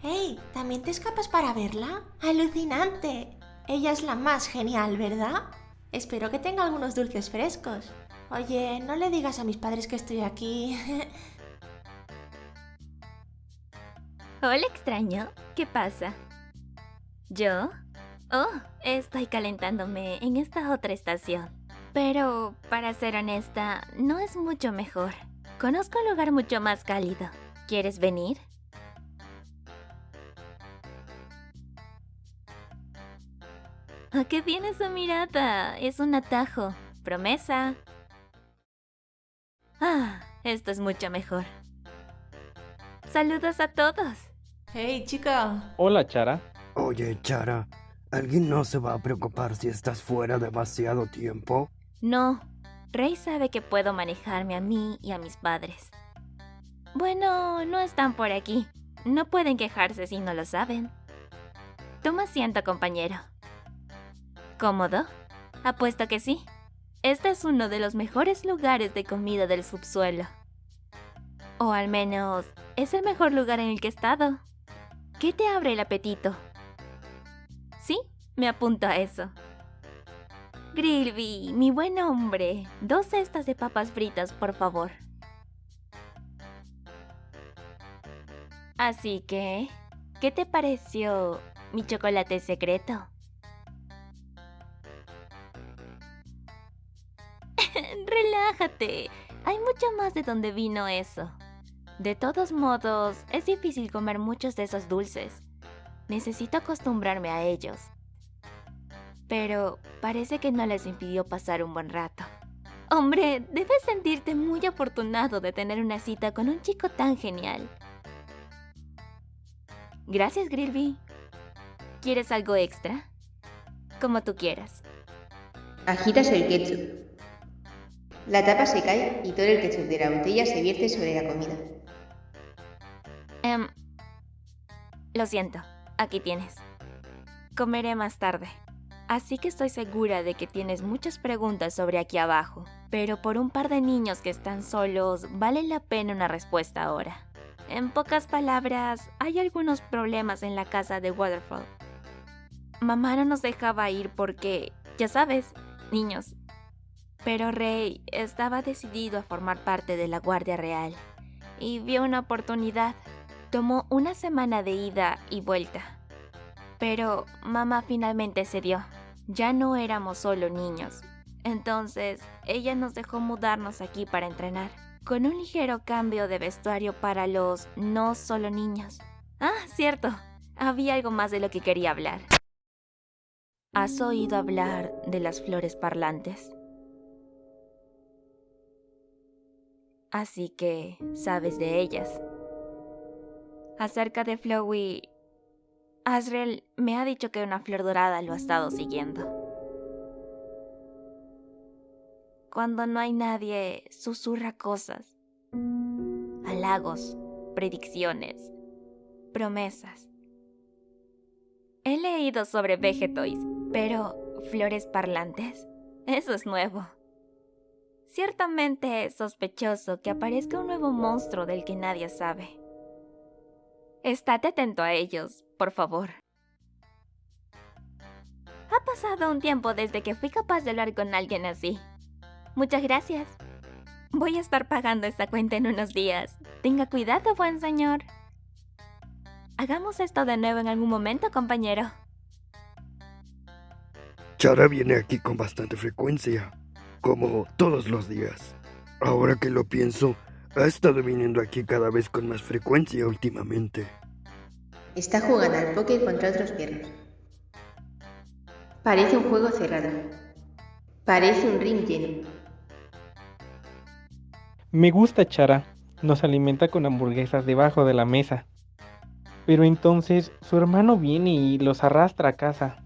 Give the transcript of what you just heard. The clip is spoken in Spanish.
¡Hey! ¿También te escapas para verla? ¡Alucinante! Ella es la más genial, ¿verdad? Espero que tenga algunos dulces frescos. Oye, no le digas a mis padres que estoy aquí. Hola, extraño. ¿Qué pasa? ¿Yo? Oh, estoy calentándome en esta otra estación. Pero, para ser honesta, no es mucho mejor. Conozco un lugar mucho más cálido. ¿Quieres venir? ¿A qué viene esa mirada? Es un atajo. Promesa. Ah, esto es mucho mejor. Saludos a todos. ¡Hey, chica! Hola, Chara. Oye, Chara, ¿alguien no se va a preocupar si estás fuera demasiado tiempo? No, Rey sabe que puedo manejarme a mí y a mis padres. Bueno, no están por aquí. No pueden quejarse si no lo saben. Toma asiento, compañero. ¿Cómodo? Apuesto que sí. Este es uno de los mejores lugares de comida del subsuelo. O al menos, es el mejor lugar en el que he estado. ¿Qué te abre el apetito? Sí, me apunto a eso. Grilby, mi buen hombre, dos cestas de papas fritas, por favor. Así que, ¿qué te pareció mi chocolate secreto? Relájate, hay mucho más de donde vino eso. De todos modos, es difícil comer muchos de esos dulces. Necesito acostumbrarme a ellos. Pero parece que no les impidió pasar un buen rato. Hombre, debes sentirte muy afortunado de tener una cita con un chico tan genial. Gracias, Grilby. ¿Quieres algo extra? Como tú quieras. Agitas el ketchup. La tapa se cae y todo el ketchup de la botella se vierte sobre la comida. Lo siento, aquí tienes. Comeré más tarde. Así que estoy segura de que tienes muchas preguntas sobre aquí abajo. Pero por un par de niños que están solos, vale la pena una respuesta ahora. En pocas palabras, hay algunos problemas en la casa de Waterfall. Mamá no nos dejaba ir porque, ya sabes, niños. Pero Rey estaba decidido a formar parte de la Guardia Real y vio una oportunidad. Tomó una semana de ida y vuelta. Pero mamá finalmente cedió. Ya no éramos solo niños. Entonces, ella nos dejó mudarnos aquí para entrenar, con un ligero cambio de vestuario para los no solo niños. Ah, cierto. Había algo más de lo que quería hablar. ¿Has oído hablar de las flores parlantes? Así que sabes de ellas. Acerca de Flowey, Asriel me ha dicho que una flor dorada lo ha estado siguiendo. Cuando no hay nadie, susurra cosas. Halagos, predicciones, promesas. He leído sobre Vegetoys, pero flores parlantes, eso es nuevo. Ciertamente es sospechoso que aparezca un nuevo monstruo del que nadie sabe. Estate atento a ellos, por favor. Ha pasado un tiempo desde que fui capaz de hablar con alguien así. Muchas gracias. Voy a estar pagando esta cuenta en unos días. Tenga cuidado, buen señor. Hagamos esto de nuevo en algún momento, compañero. Chara viene aquí con bastante frecuencia, como todos los días. Ahora que lo pienso, ha estado viniendo aquí cada vez con más frecuencia últimamente. Está jugando al póker contra otros perros. Parece un juego cerrado. Parece un ring lleno. Me gusta Chara. Nos alimenta con hamburguesas debajo de la mesa. Pero entonces su hermano viene y los arrastra a casa.